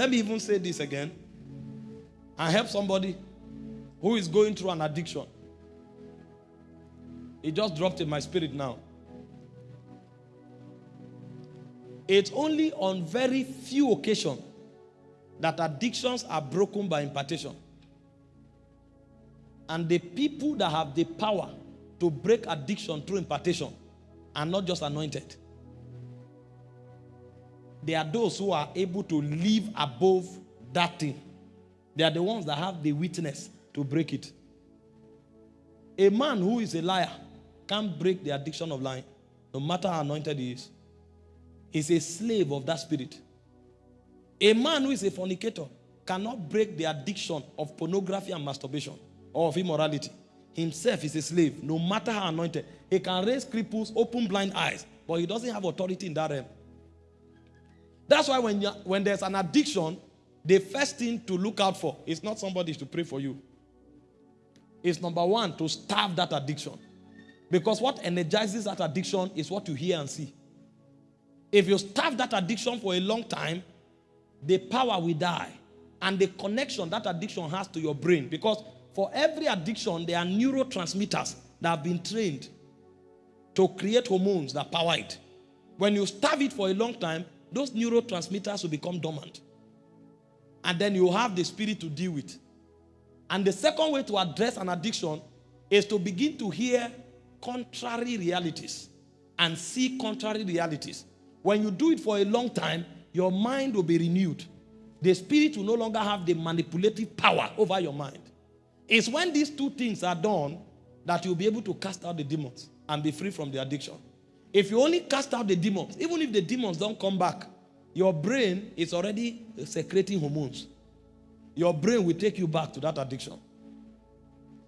Let me even say this again. I help somebody who is going through an addiction. It just dropped in my spirit now. It's only on very few occasions that addictions are broken by impartation. And the people that have the power to break addiction through impartation are not just anointed. They are those who are able to live above that thing. They are the ones that have the witness to break it. A man who is a liar can't break the addiction of lying, no matter how anointed he is. He's a slave of that spirit. A man who is a fornicator cannot break the addiction of pornography and masturbation or of immorality. Himself is a slave, no matter how anointed. He can raise cripples, open blind eyes, but he doesn't have authority in that realm. That's why when, when there's an addiction, the first thing to look out for is not somebody to pray for you. It's number one, to starve that addiction. Because what energizes that addiction is what you hear and see. If you starve that addiction for a long time, the power will die. And the connection that addiction has to your brain. Because for every addiction, there are neurotransmitters that have been trained to create hormones that power it. When you starve it for a long time, those neurotransmitters will become dormant. And then you have the spirit to deal with. And the second way to address an addiction is to begin to hear contrary realities and see contrary realities. When you do it for a long time, your mind will be renewed. The spirit will no longer have the manipulative power over your mind. It's when these two things are done that you'll be able to cast out the demons and be free from the addiction. If you only cast out the demons, even if the demons don't come back, your brain is already secreting hormones. Your brain will take you back to that addiction.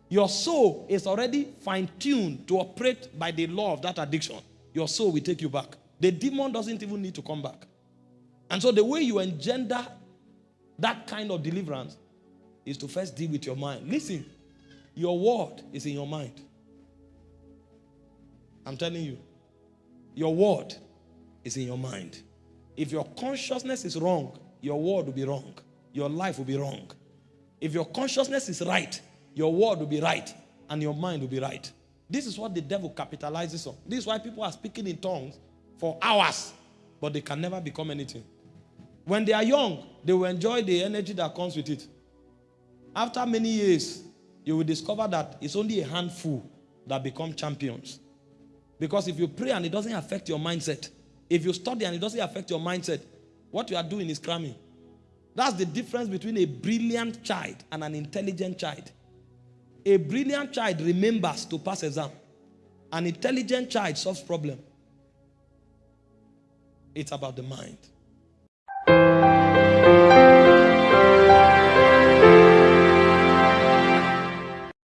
Your soul is already fine-tuned to operate by the law of that addiction. Your soul will take you back. The demon doesn't even need to come back. And so the way you engender that kind of deliverance is to first deal with your mind. Listen, your word is in your mind. I'm telling you. Your word is in your mind. If your consciousness is wrong, your word will be wrong. Your life will be wrong. If your consciousness is right, your word will be right and your mind will be right. This is what the devil capitalizes on. This is why people are speaking in tongues for hours, but they can never become anything. When they are young, they will enjoy the energy that comes with it. After many years, you will discover that it's only a handful that become champions. Because if you pray and it doesn't affect your mindset, if you study and it doesn't affect your mindset, what you are doing is cramming. That's the difference between a brilliant child and an intelligent child. A brilliant child remembers to pass exam. An intelligent child solves problem. It's about the mind.